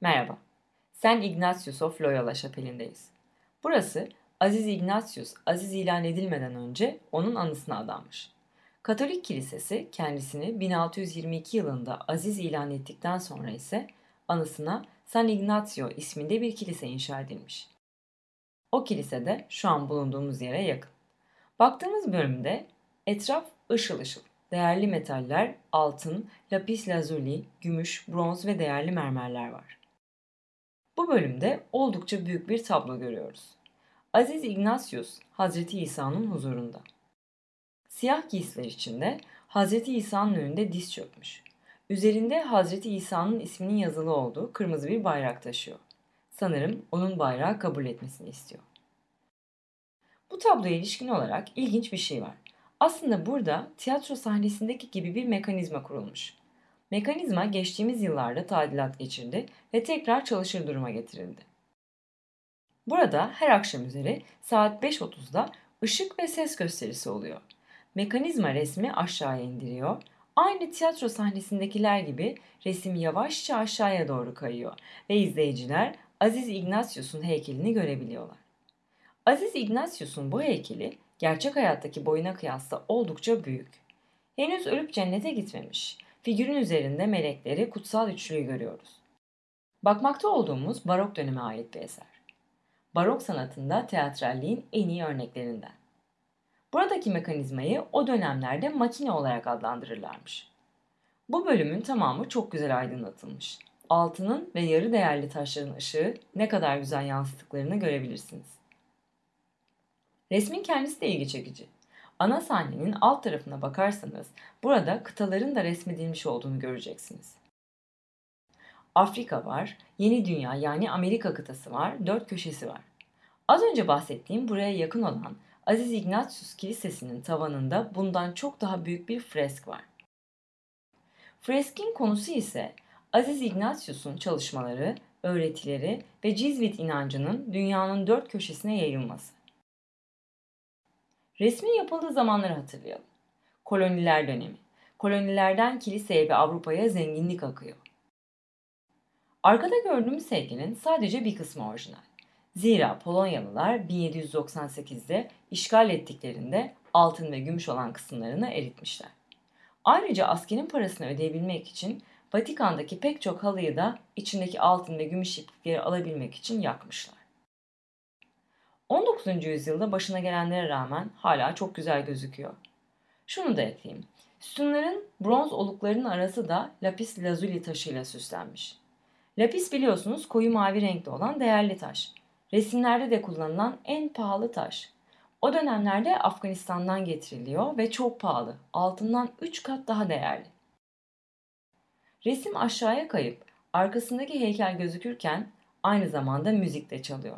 Merhaba, Sen Ignatius of Loyola Şapeli'ndeyiz. Burası Aziz Ignatius aziz ilan edilmeden önce onun anısına adanmış. Katolik Kilisesi kendisini 1622 yılında aziz ilan ettikten sonra ise anısına San Ignazio isminde bir kilise inşa edilmiş. O kilise de şu an bulunduğumuz yere yakın. Baktığımız bölümde etraf ışıl ışıl. Değerli metaller, altın, lapis lazuli, gümüş, bronz ve değerli mermerler var. Bu bölümde oldukça büyük bir tablo görüyoruz. Aziz Ignatius, Hazreti İsa'nın huzurunda. Siyah giysiler içinde Hazreti İsa'nın önünde diz çökmüş. Üzerinde Hazreti İsa'nın isminin yazılı olduğu kırmızı bir bayrak taşıyor. Sanırım onun bayrağı kabul etmesini istiyor. Bu tabloya ilişkin olarak ilginç bir şey var. Aslında burada tiyatro sahnesindeki gibi bir mekanizma kurulmuş. Mekanizma geçtiğimiz yıllarda tadilat geçirdi ve tekrar çalışır duruma getirildi. Burada her akşam üzeri saat 5.30'da ışık ve ses gösterisi oluyor. Mekanizma resmi aşağıya indiriyor. Aynı tiyatro sahnesindekiler gibi resim yavaşça aşağıya doğru kayıyor ve izleyiciler Aziz Ignatius'un heykelini görebiliyorlar. Aziz Ignatius'un bu heykeli gerçek hayattaki boyuna kıyasla oldukça büyük. Henüz ölüp cennete gitmemiş. Figürün üzerinde melekleri kutsal üçlüyü görüyoruz. Bakmakta olduğumuz barok döneme ait bir eser. Barok sanatında teatralliğin en iyi örneklerinden. Buradaki mekanizmayı o dönemlerde makine olarak adlandırırlarmış. Bu bölümün tamamı çok güzel aydınlatılmış. Altının ve yarı değerli taşların ışığı ne kadar güzel yansıttıklarını görebilirsiniz. Resmin kendisi de ilgi çekici. Ana sahnenin alt tarafına bakarsanız burada kıtaların da resmedilmiş olduğunu göreceksiniz. Afrika var, Yeni Dünya yani Amerika kıtası var, dört köşesi var. Az önce bahsettiğim buraya yakın olan Aziz Ignatius Kilisesi'nin tavanında bundan çok daha büyük bir fresk var. Freskin konusu ise Aziz Ignatius'un çalışmaları, öğretileri ve Cizvit inancının dünyanın dört köşesine yayılması. Resmin yapıldığı zamanları hatırlayalım. Koloniler dönemi. Kolonilerden kiliseye ve Avrupa'ya zenginlik akıyor. Arkada gördüğümüz heykelin sadece bir kısmı orijinal. Zira Polonyalılar 1798'de işgal ettiklerinde altın ve gümüş olan kısımlarını eritmişler. Ayrıca askerin parasını ödeyebilmek için Vatikan'daki pek çok halıyı da içindeki altın ve gümüş iplikleri alabilmek için yakmışlar. 19. yüzyılda başına gelenlere rağmen hala çok güzel gözüküyor. Şunu da ekleyeyim. Sütunların bronz oluklarının arası da lapis lazuli taşıyla süslenmiş. Lapis biliyorsunuz koyu mavi renkte olan değerli taş. Resimlerde de kullanılan en pahalı taş. O dönemlerde Afganistan'dan getiriliyor ve çok pahalı. Altından 3 kat daha değerli. Resim aşağıya kayıp arkasındaki heykel gözükürken aynı zamanda müzik de çalıyor.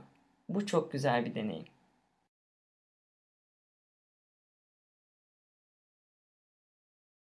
Bu çok güzel bir deneyim.